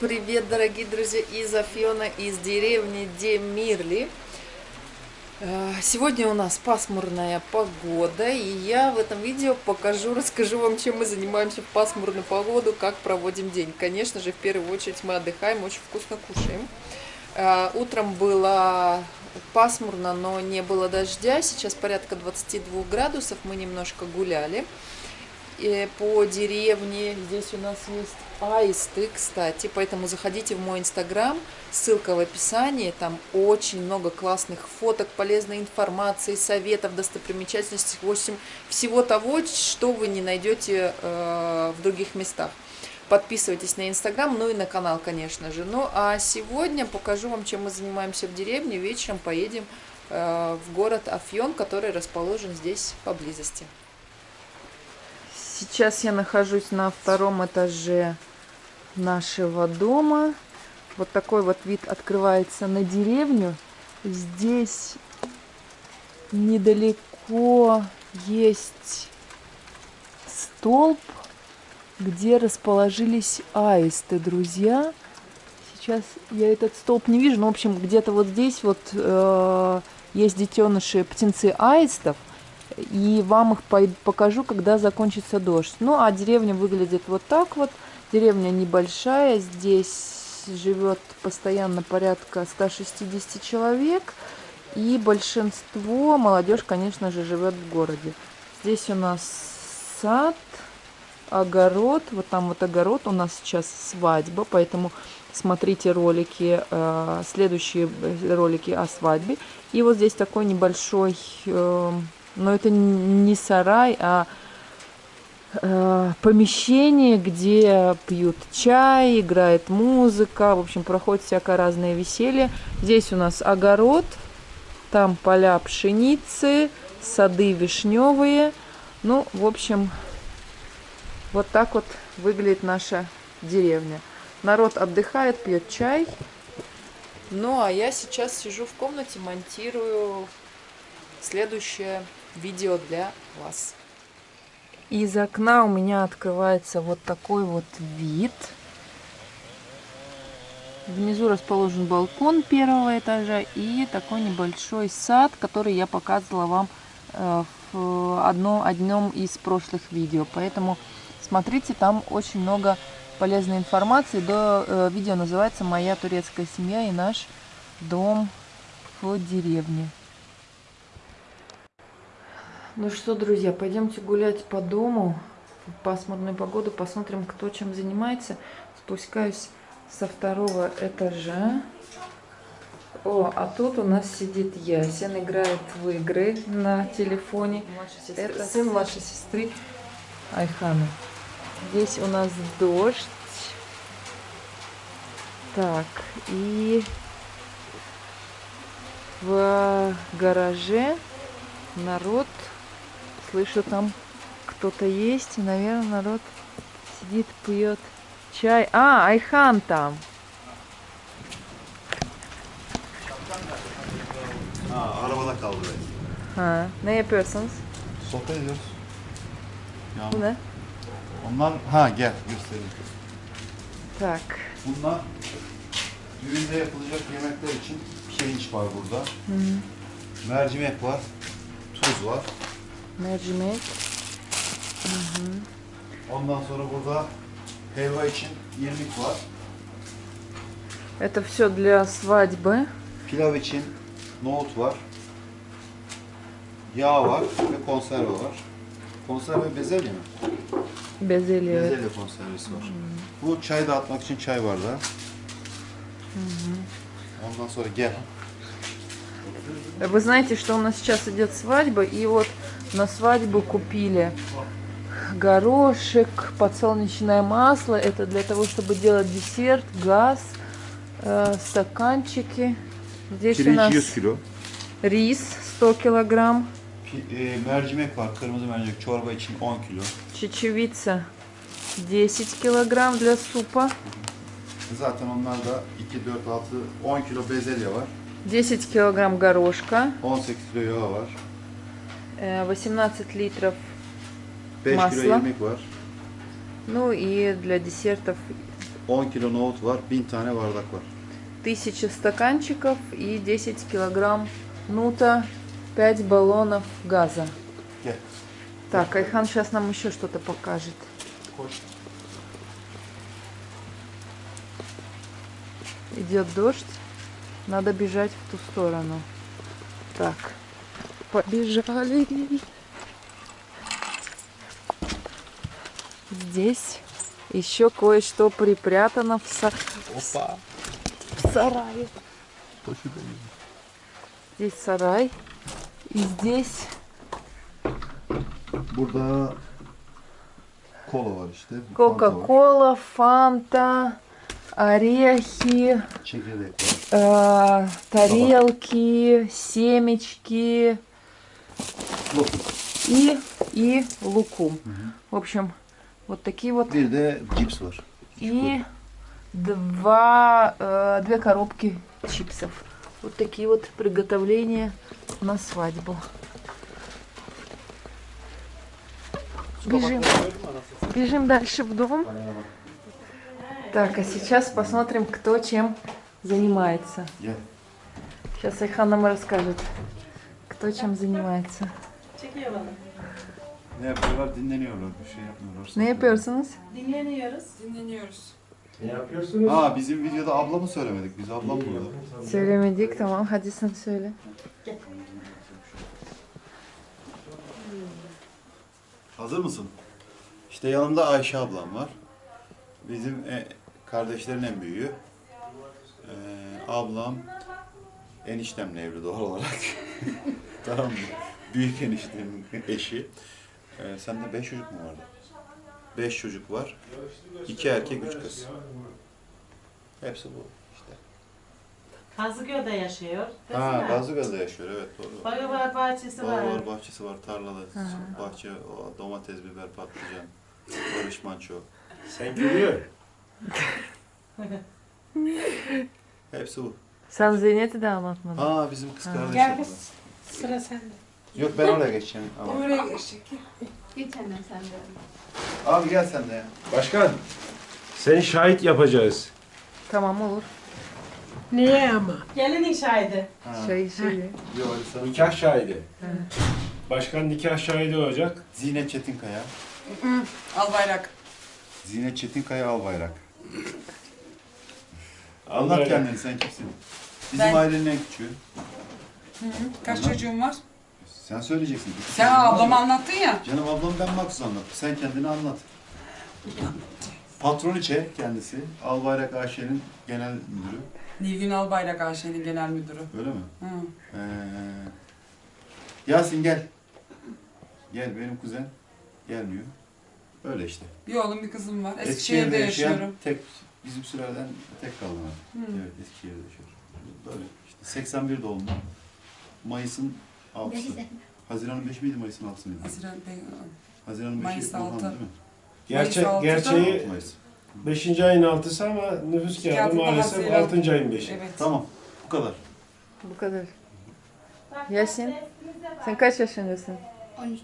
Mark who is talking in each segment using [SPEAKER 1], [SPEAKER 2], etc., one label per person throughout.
[SPEAKER 1] Привет, дорогие друзья, из Афьона, из деревни Демирли. Э, сегодня у нас пасмурная погода, и я в этом видео покажу, расскажу вам, чем мы занимаемся в пасмурную погоду, как проводим день. Конечно же, в первую очередь мы отдыхаем, очень вкусно кушаем. Э, утром было пасмурно, но не было дождя, сейчас порядка 22 градусов, мы немножко гуляли по деревне. Здесь у нас есть аисты, кстати, поэтому заходите в мой инстаграм, ссылка в описании, там очень много классных фоток, полезной информации, советов, достопримечательностей, в общем, всего того, что вы не найдете э, в других местах. Подписывайтесь на инстаграм, ну и на канал, конечно же. Ну а сегодня покажу вам, чем мы занимаемся в деревне. Вечером поедем э, в город Афьон, который расположен здесь поблизости. Сейчас я нахожусь на втором этаже нашего дома. Вот такой вот вид открывается на деревню. Здесь недалеко есть столб, где расположились аисты, друзья. Сейчас я этот столб не вижу, но, в общем, где-то вот здесь вот э, есть детеныши птенцы аистов и вам их покажу, когда закончится дождь. Ну, а деревня выглядит вот так вот. Деревня небольшая, здесь живет постоянно порядка 160 человек. И большинство, молодежь, конечно же, живет в городе. Здесь у нас сад, огород. Вот там вот огород, у нас сейчас свадьба, поэтому смотрите ролики, э, следующие ролики о свадьбе. И вот здесь такой небольшой э, но это не сарай, а э, помещение, где пьют чай, играет музыка, в общем, проходит всякое разное веселье. Здесь у нас огород, там поля пшеницы, сады вишневые. Ну, в общем, вот так вот выглядит наша деревня. Народ отдыхает, пьет чай. Ну, а я сейчас сижу в комнате, монтирую следующее видео для вас. Из окна у меня открывается вот такой вот вид. Внизу расположен балкон первого этажа и такой небольшой сад, который я показывала вам э, в одном, одном из прошлых видео. Поэтому смотрите, там очень много полезной информации. До э, видео называется «Моя турецкая семья и наш дом в деревне». Ну что, друзья, пойдемте гулять по дому в пасмурную погоду, посмотрим, кто чем занимается. Спускаюсь со второго этажа. О, а тут у нас сидит Ясен, играет в игры на телефоне. Это сын вашей сестры Айханы. Здесь у нас дождь. Так, и в гараже народ Слышу, там кто-то есть. И, наверное, народ сидит, пьет чай. А, Айхан там.
[SPEAKER 2] Ha, arabada kaldı.
[SPEAKER 1] Ha, ne yapıyorsunuz?
[SPEAKER 2] Sohbet ediyoruz. Ya,
[SPEAKER 1] Bu ne?
[SPEAKER 2] Onlar, ha gel göstereyim.
[SPEAKER 1] Tak.
[SPEAKER 2] Bunlar düğünde yapılacak yemekler için pirinç var burada.
[SPEAKER 1] Hı -hı.
[SPEAKER 2] Mercimek var, tuz var.
[SPEAKER 1] Mercimek.
[SPEAKER 2] Hı hı. Ondan sonra burada helva için irmik var.
[SPEAKER 1] Это все для свадьбы.
[SPEAKER 2] Pilav için nohut var. Yağ var ve konserve var. Konserve bezelye mi?
[SPEAKER 1] Bezelye. evet.
[SPEAKER 2] Bezelye konservesi var. Bu çay dağıtmak için çay bardağı. Ondan sonra gel.
[SPEAKER 1] Вы знаете, что у нас сейчас идет свадьба, и вот на свадьбу купили горошек, подсолнечное масло. Это для того, чтобы делать десерт, газ, э, стаканчики. Здесь
[SPEAKER 2] Pirinç
[SPEAKER 1] у нас
[SPEAKER 2] 100 kilo.
[SPEAKER 1] рис 100 килограмм,
[SPEAKER 2] Pi- e, mercimek var, kırmızı mercimek çorba için 10 kilo.
[SPEAKER 1] чечевица 10 килограмм для супа,
[SPEAKER 2] Zaten onlarda 2, 4, 6, 10 kilo bezelye var.
[SPEAKER 1] 10 килограмм горошка,
[SPEAKER 2] 18 kilo yağ var.
[SPEAKER 1] Э, 18 литров
[SPEAKER 2] 5
[SPEAKER 1] Masla.
[SPEAKER 2] kilo irmik var.
[SPEAKER 1] Ну и для десертов
[SPEAKER 2] 10 kilo nohut var, 1000 tane bardak var.
[SPEAKER 1] 1000 стаканчиков и 10 килограмм нута, 5 баллонов газа.
[SPEAKER 2] Gel.
[SPEAKER 1] Так, Айхан сейчас нам еще что-то покажет. Идет дождь. Надо бежать в ту сторону. Так, побежали. Здесь еще кое-что припрятано в, са-
[SPEAKER 2] Hoppa.
[SPEAKER 1] в сарае. Здесь сарай. И здесь
[SPEAKER 2] Burada kola var işte.
[SPEAKER 1] Кока-кола, фанта, орехи,
[SPEAKER 2] var.
[SPEAKER 1] э, тарелки, семечки И, и лукум. В общем, вот такие вот.
[SPEAKER 2] Bir de cips var.
[SPEAKER 1] И два, э, две коробки чипсов. Вот такие вот приготовления на свадьбу. Бежим. Бежим дальше в дом. Так, а сейчас посмотрим, кто чем занимается. Сейчас Айхан нам расскажет, кто чем занимается.
[SPEAKER 2] Ne yapıyorlar? Dinleniyorlar. Bir şey yapmıyorlar.
[SPEAKER 1] Ne yapıyorsunuz?
[SPEAKER 3] Dinleniyoruz. Dinleniyoruz.
[SPEAKER 4] Ne yapıyorsunuz?
[SPEAKER 2] Aa bizim videoda ablamı söylemedik. Biz ablam burada.
[SPEAKER 1] Söylemedik tamam hadi sen söyle.
[SPEAKER 2] Hazır mısın? İşte yanımda Ayşe ablam var. Bizim e, kardeşlerin en büyüğü. Ee, ablam eniştemle evli doğal olarak. tamam mı? Büyük eniştemin eşi. Ee, sende beş çocuk mu vardı? Beş çocuk var. İki erkek, üç kız. Hepsi bu işte.
[SPEAKER 3] Kazıköy'de yaşıyor.
[SPEAKER 2] Ha,
[SPEAKER 3] Desene.
[SPEAKER 2] Gazlıgaz'da yaşıyor evet doğru.
[SPEAKER 3] Bayağı var bahçesi var.
[SPEAKER 2] Bağ var, bahçesi var, tarlalı, bahçe, o, domates, biber, patlıcan, barış manço.
[SPEAKER 4] Sen gülüyor.
[SPEAKER 2] Hepsi bu.
[SPEAKER 1] Sen Zeynep'i de anlatmadın.
[SPEAKER 2] Aa bizim kız kardeş.
[SPEAKER 3] Gel
[SPEAKER 2] yapıyor.
[SPEAKER 3] Sıra sende.
[SPEAKER 2] Yok ben oraya geçeceğim. Ama.
[SPEAKER 3] Oraya geçecek.
[SPEAKER 5] Geç annem sen de.
[SPEAKER 2] Abi gel sen de ya.
[SPEAKER 4] Başkan, seni şahit yapacağız.
[SPEAKER 1] Tamam olur.
[SPEAKER 3] Niye ama? Gelinin şahidi.
[SPEAKER 2] Ha.
[SPEAKER 1] Şey şey.
[SPEAKER 2] Yok sana.
[SPEAKER 4] Nikah şahidi. Başkan nikah şahidi olacak.
[SPEAKER 2] Zinet Çetinkaya.
[SPEAKER 6] Al bayrak.
[SPEAKER 2] Zinet Çetinkaya al bayrak. Anlat kendini sen kimsin? Bizim
[SPEAKER 6] Ben-
[SPEAKER 2] ailenin en küçüğü.
[SPEAKER 6] Kaç
[SPEAKER 2] Anlat.
[SPEAKER 6] çocuğun var?
[SPEAKER 2] Sen söyleyeceksin.
[SPEAKER 6] Sen
[SPEAKER 2] var
[SPEAKER 6] ablama anlattın ya.
[SPEAKER 2] Canım ablam ben Maksuz anlat. Sen kendini anlat. Patroniçe kendisi. Albayrak Ayşe'nin genel müdürü.
[SPEAKER 6] Nilgün Albayrak Ayşe'nin genel müdürü.
[SPEAKER 2] Öyle mi?
[SPEAKER 6] Hı.
[SPEAKER 2] Ee, Yasin gel. Gel benim kuzen. Gelmiyor. Öyle işte.
[SPEAKER 6] Bir oğlum bir kızım var. Eskişehir'de
[SPEAKER 2] yaşayan
[SPEAKER 6] yaşıyorum.
[SPEAKER 2] Tek, bizim sülaleden tek kaldım ben. Evet Eskişehir'de yaşıyorum. Böyle işte 81 doğumlu. Mayıs'ın 6'sı. Haziran'ın 5 miydi Mayıs'ın 6'sı mıydı?
[SPEAKER 6] Haziran Bey.
[SPEAKER 2] Haziran'ın 5'i
[SPEAKER 6] Mayıs
[SPEAKER 2] Burhan
[SPEAKER 6] altı.
[SPEAKER 2] değil mi?
[SPEAKER 4] Gerçek,
[SPEAKER 6] altıda-
[SPEAKER 4] gerçeği
[SPEAKER 2] 6 Mayıs.
[SPEAKER 4] 5. ayın 6'sı ama nüfus kağıdı
[SPEAKER 6] Kağıdı
[SPEAKER 4] maalesef
[SPEAKER 6] Haziran.
[SPEAKER 4] 6. ayın 5'i.
[SPEAKER 6] Evet.
[SPEAKER 2] Tamam. Bu kadar.
[SPEAKER 1] Bu kadar. Yasin, sen kaç yaşındasın?
[SPEAKER 5] 13.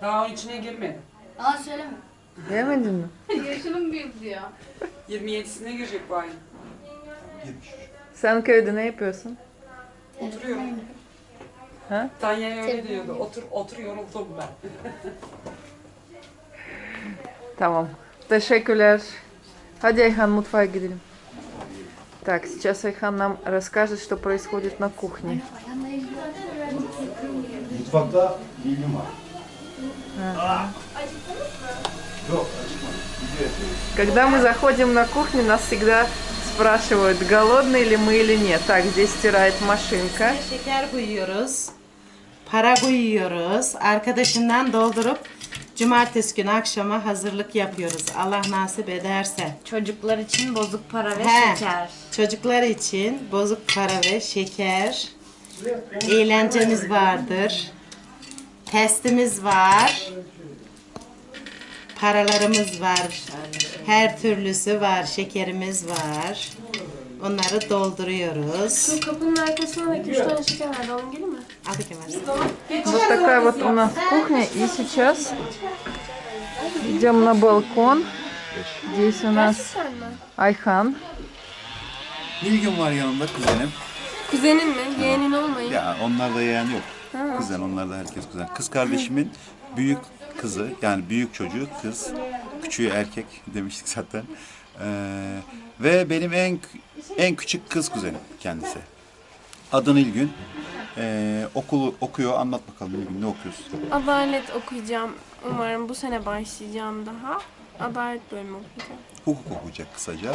[SPEAKER 6] Daha onun içine girmedi.
[SPEAKER 5] Aa söyleme.
[SPEAKER 1] Gelmedin mi?
[SPEAKER 5] Yaşının büyük diyor.
[SPEAKER 6] 27'sine girecek bu ayın.
[SPEAKER 2] 70.
[SPEAKER 1] Sen köyde ne yapıyorsun?
[SPEAKER 6] Oturuyorum.
[SPEAKER 1] Ha?
[SPEAKER 6] Tanya öyle diyordu. Otur, otur yoruldum ben.
[SPEAKER 1] Tamam. Teşekkürler. Hadi Айхан, мутфай gidelim. Так, сейчас Айхан нам расскажет, что происходит на кухне.
[SPEAKER 2] Mutfakta bilgim var. Yapıyoruz.
[SPEAKER 1] Когда мы заходим на кухню, нас всегда спрашивают, голодные ли мы или нет. Так, здесь стирает машинка.
[SPEAKER 3] Şeker koyuyoruz. Para koyuyoruz. Arkadaşından doldurup cumartesi günü akşama hazırlık yapıyoruz. Allah nasip ederse.
[SPEAKER 5] Çocuklar için bozuk para ve
[SPEAKER 3] He.
[SPEAKER 5] şeker.
[SPEAKER 3] Çocuklar için bozuk para ve şeker. Eğlencemiz vardır. Testimiz var. Paralarımız var. Her türlüsü var. Şekerimiz var. Onları dolduruyoruz.
[SPEAKER 5] Kapının arkasına 2-3 tane şeker vardı. Onun gibi mi?
[SPEAKER 3] Al bakayım.
[SPEAKER 1] Вот такая вот у нас кухня. И сейчас идем на балкон. Здесь у нас
[SPEAKER 5] Gerçekten mi?
[SPEAKER 1] Ayhan.
[SPEAKER 2] Nilgün var yanımda kuzenim.
[SPEAKER 5] Kuzenin mi? Yeğenin olmayın.
[SPEAKER 2] Ya onlar da yeğen yok. Kuzen onlar da herkes kuzen. Kız kardeşimin büyük kızı yani büyük çocuğu kız. Küçüğü erkek demiştik zaten. Ee, ve benim en en küçük kız kuzenim kendisi. Adı Nilgün. Ee, okulu okuyor. Anlat bakalım Nilgün ne okuyorsun?
[SPEAKER 5] Adalet okuyacağım. Umarım bu sene başlayacağım daha. Adalet bölümü okuyacağım.
[SPEAKER 2] hukuk okuyacak kısaca.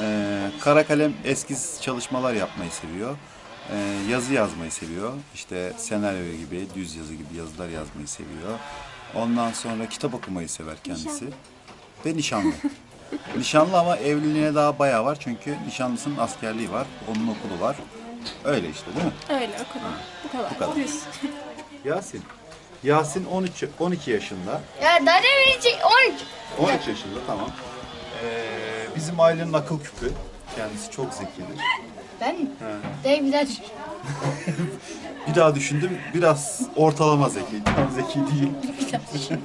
[SPEAKER 2] Ee, kara kalem eskiz çalışmalar yapmayı seviyor. Ee, yazı yazmayı seviyor. İşte senaryo gibi, düz yazı gibi yazılar yazmayı seviyor. Ondan sonra kitap okumayı sever kendisi. Ve nişanlı. nişanlı ama evliliğine daha bayağı var. Çünkü nişanlısının askerliği var. Onun okulu var. Öyle işte değil mi?
[SPEAKER 5] Öyle okudum. Bu kadar.
[SPEAKER 2] Bu kadar.
[SPEAKER 5] Düz.
[SPEAKER 2] Yasin. Yasin 13 12 yaşında.
[SPEAKER 5] Ya daha verecek 13.
[SPEAKER 2] 13 yaşında tamam. Ee, bizim ailenin akıl küpü. Kendisi çok zekidir.
[SPEAKER 5] Ben mi? Değil bir daha düşün.
[SPEAKER 2] Bir daha düşündüm. Biraz ortalama zeki. Tam zeki değil.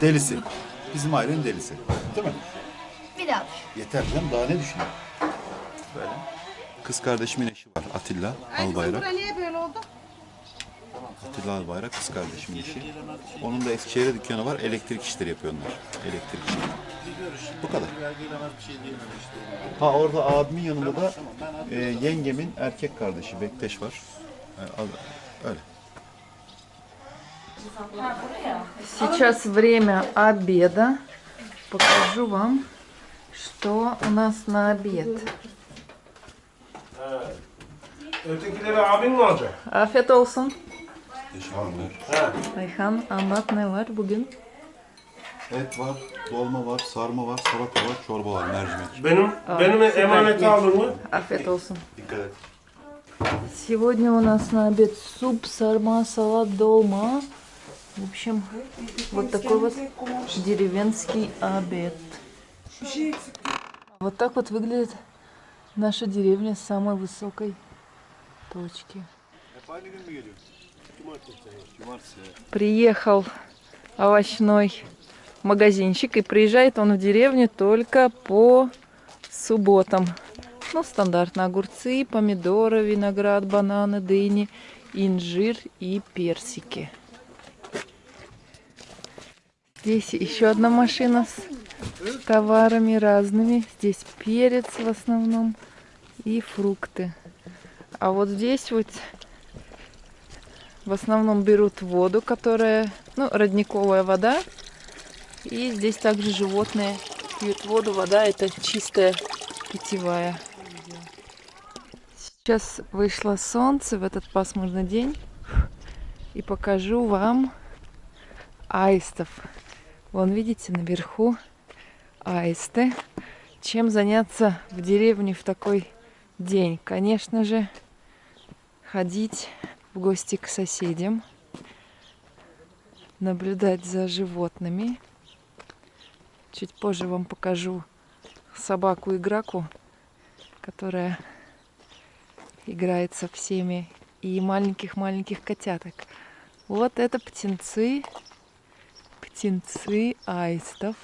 [SPEAKER 2] delisi. Bizim ailenin delisi. Değil mi?
[SPEAKER 5] Bir daha düşün.
[SPEAKER 2] Yeter canım. Daha ne düşünüyor? Böyle. Kız kardeşimin eşi var. Atilla Albayrak.
[SPEAKER 3] niye böyle oldu?
[SPEAKER 2] Atilla Albayrak kız kardeşimin eşi. Onun da Eskişehir'de dükkanı var. Elektrik işleri yapıyor onlar. Elektrik işleri. Bu kadar. Ha orada abimin yanında da e, yengemin erkek kardeşi Bekteş var. E, al- öyle.
[SPEAKER 1] Сейчас время обеда. Покажу вам, что у нас на обед.
[SPEAKER 4] Ötekileri abin mi alacak?
[SPEAKER 1] Afiyet olsun.
[SPEAKER 2] Teşekkürler.
[SPEAKER 1] Ayhan anlat ne var bugün?
[SPEAKER 2] Et var, dolma var, sarma var, salata var, çorba var, mercimek.
[SPEAKER 4] Benim benim emaneti aldın mı?
[SPEAKER 1] Afiyet olsun.
[SPEAKER 2] Dikkat et.
[SPEAKER 1] Сегодня у нас на обед суп, сарма, салат, долма. В общем, вот такой вот деревенский обед. Вот так вот выглядит наша деревня с самой высокой точки. Приехал овощной магазинчик, и приезжает он в деревню только по субботам. Ну, стандартно огурцы, помидоры, виноград, бананы, дыни, инжир и персики. Здесь еще одна машина с товарами разными. Здесь перец в основном и фрукты. А вот здесь вот в основном берут воду, которая, ну, родниковая вода. И здесь также животные пьют воду. Вода это чистая питьевая. Сейчас вышло солнце в этот пасмурный день. И покажу вам аистов. Вон, видите, наверху аисты. Чем заняться в деревне в такой день? Конечно же, ходить в гости к соседям, наблюдать за животными. Чуть позже вам покажу собаку-играку, которая играет со всеми, и маленьких-маленьких котяток. Вот это птенцы, птенцы аистов.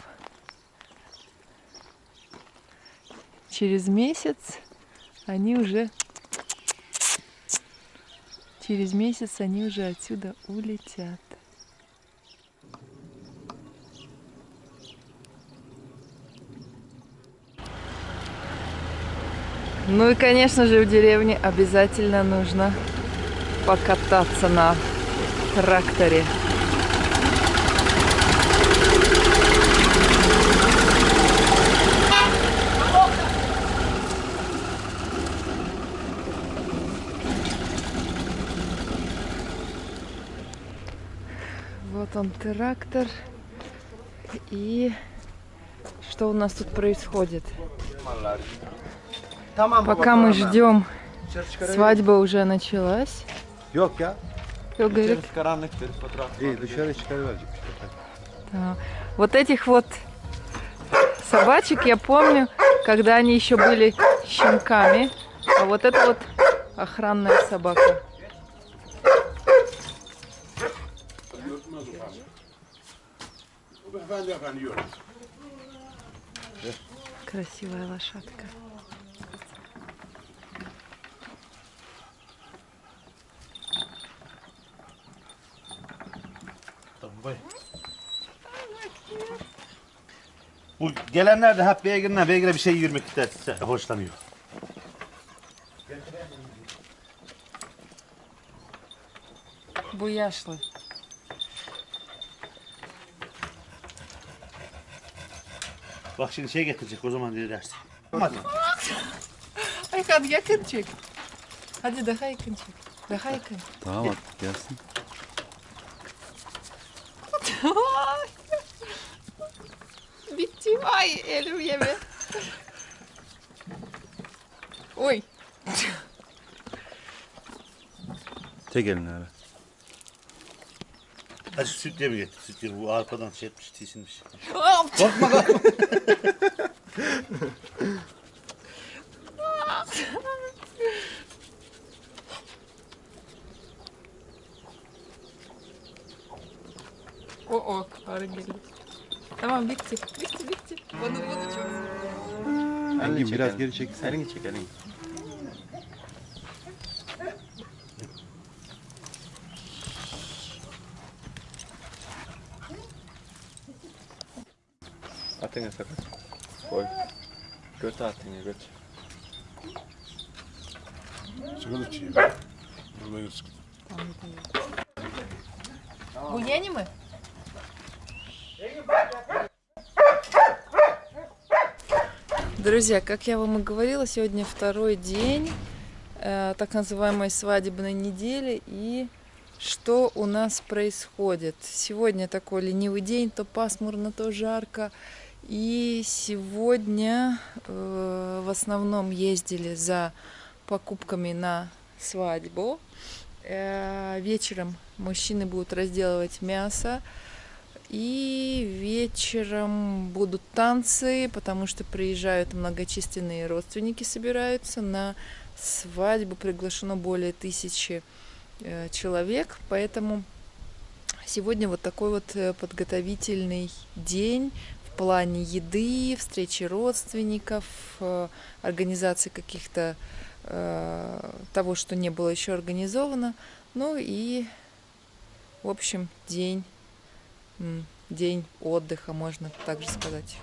[SPEAKER 1] Через месяц они уже Через месяц они уже отсюда улетят. Ну и, конечно же, в деревне обязательно нужно покататься на тракторе. Вот он трактор. И что у нас тут происходит? Пока мы ждем, свадьба уже началась.
[SPEAKER 2] Yok ya.
[SPEAKER 1] Yok, говорит,
[SPEAKER 2] karanlıktır. Fotoğraf. İyi dışarı çıkarıverecek.
[SPEAKER 1] Да. Вот этих вот собачек я помню, когда они еще были щенками. А вот это вот охранная собака. Красивая лошадка.
[SPEAKER 7] Bu gelenler de hep beygirine beygire bir şey yürümek ister, hoşlanıyor.
[SPEAKER 1] Bu yaşlı.
[SPEAKER 7] Bak şimdi şey getirecek o zaman dersin. Hadi.
[SPEAKER 1] Ay hadi yakın çek. Hadi daha yakın çek. Daha yakın.
[SPEAKER 2] Tamam artık gelsin.
[SPEAKER 1] Bitti. Ay elim yeme. Oy.
[SPEAKER 2] Tek eline öyle.
[SPEAKER 7] Hadi süt ye mi getir? Süt ye bu arpadan şey etmiş, tisinmiş.
[SPEAKER 1] O o arı geldi. Tamam bitti. Bitti bitti. Bana bu da çok zor.
[SPEAKER 2] Engin çek, biraz elini. geri çek. Elini çek elini.
[SPEAKER 8] Atene sakın. Koy. Göte atene göt.
[SPEAKER 4] Sıkılı çiğ. Buraya sıkılı. Tamam, tamam.
[SPEAKER 1] Bu yeni mi? Друзья, как я вам и говорила, сегодня второй день э, так называемой свадебной недели. И что у нас происходит? Сегодня такой ленивый день, то пасмурно, то жарко. И сегодня э, в основном ездили за покупками на свадьбу. Э, вечером мужчины будут разделывать мясо. И вечером будут танцы, потому что приезжают многочисленные родственники, собираются на свадьбу. Приглашено более тысячи э, человек, поэтому сегодня вот такой вот э, подготовительный день в плане еды, встречи родственников, э, организации каких-то того, что не было еще организовано. Ну и, в общем, день день отдыха, можно также сказать.